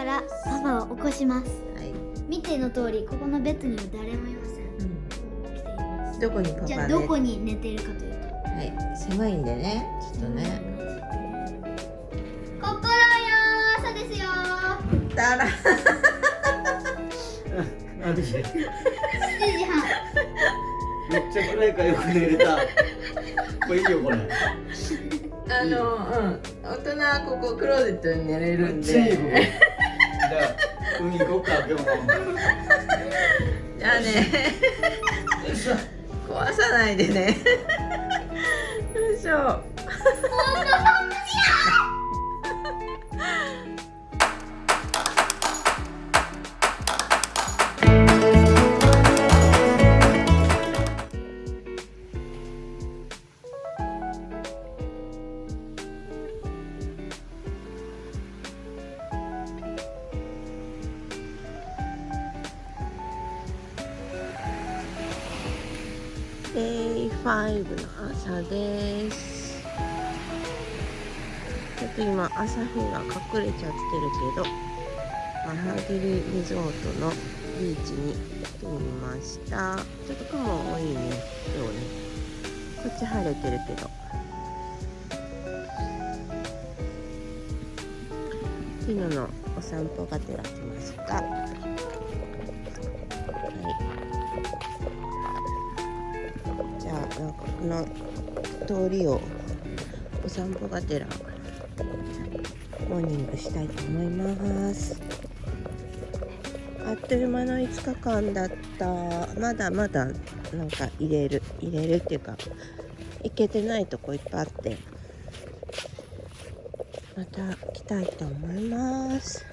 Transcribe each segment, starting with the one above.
からパパを起こします。はい、見ての通りここのベッドには誰もいません。来ています。どこにパパじゃあねどこに寝てるかというと。はい。狭いんでねちょっとね。心よー朝ですよだらあで？7時半。めっちゃ暗いからよく寝れた。これいいよこれ。あのうん。大人はここクローゼットに寝れるんめっちゃいいよこでゃあ海行こうか今日も。じゃあね。壊さないでね。よいしょ 朝です。ちょっと今朝日が隠れちゃってるけどマハギリリゾートのビーチに来てみました。ちょっと雲多いね今日ね。こっち晴れてるけど。昨日のお散歩がてら来ました。はいじゃあなんかこの通りをお散歩がてらモーニングしたいと思います。あっという間の5日間だった。まだまだなんか入れる入れるっていうか行けてないとこいっぱいあって。また来たいと思います。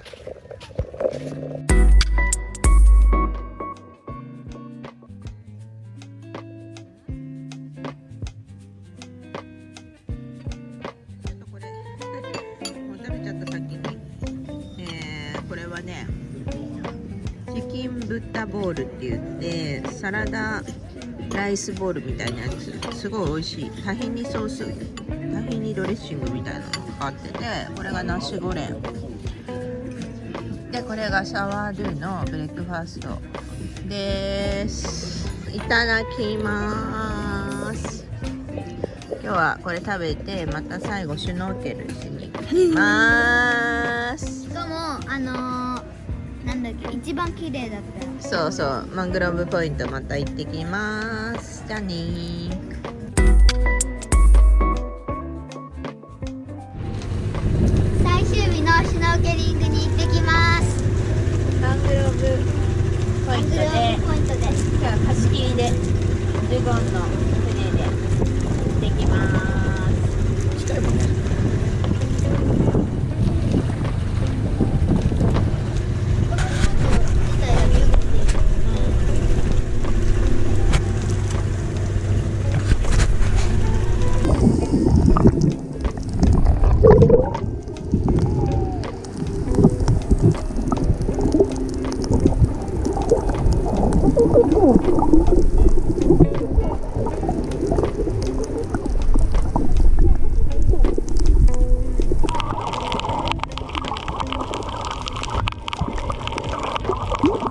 ボールって言ってサラダライスボウルみたいなやつ。すごい美味しい。タヒニソースタヒニドレッシングみたいなのがかかっててこれがナッシュゴレン。でこれがサワードゥのブレックファースト。です。いただきます。今日はこれ食べてまた最後シュノーケルしに行きます。しかもあのー、なんだっけ？一番綺麗だったそうそう。マングローブポイントまた行ってきます。じゃあね you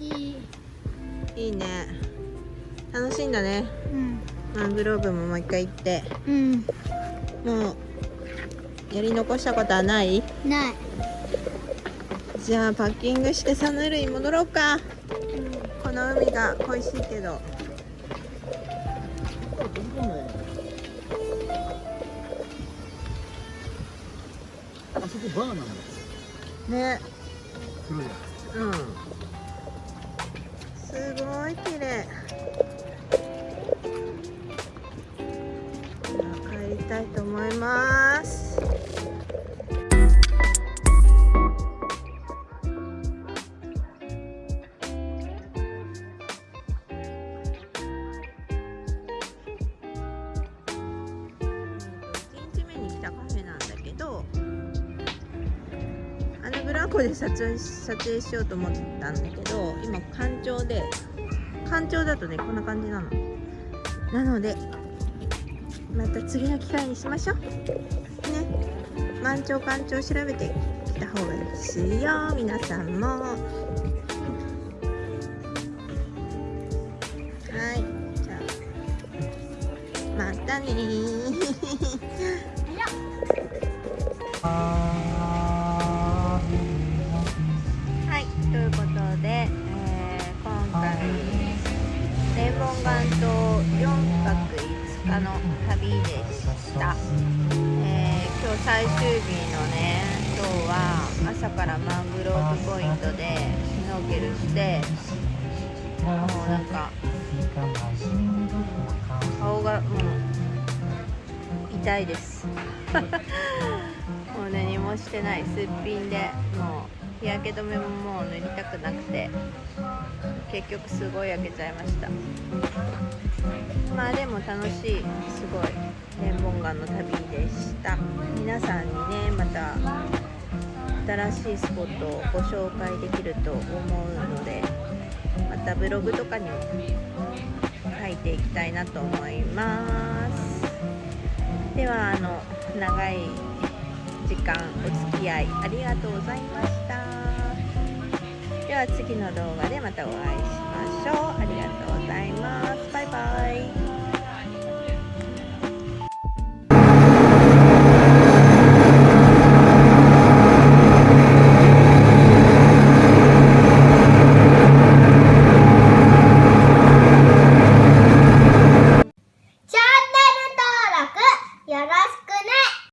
いい。いいね。楽しいんだね。うん。マングローブももう一回行って。うん。もうやり残したことはない？ない。じゃあパッキングしてサヌルに戻ろうか。この海が恋しいけど。あそこバーなんだ。ね。うんすごい綺麗。7個で撮影撮影しようと思ったんだけど今干潮で干潮だとねこんな感じなの。なのでまた次の機会にしましょう。ね。満潮干潮調べてきた方がいいですよ皆さんも。はい。じゃあまたね 日の旅でした、えー今日最終日のね今日は朝からマングローブポイントでシュノーケルしてもうなんか顔がもう痛いです。もう何もしてない。すっぴんでもう日焼け止めももう塗りたくなくて結局すごい焼けちゃいました。まあでも楽しいすごい天文岩の旅でした。皆さんにねまた新しいスポットをご紹介できると思うのでまたブログとかにも書いていきたいなと思います。ではあの長い時間お付き合いありがとうございました。では次の動画でまたお会いしましょう。ありがとうございます。バイバイ。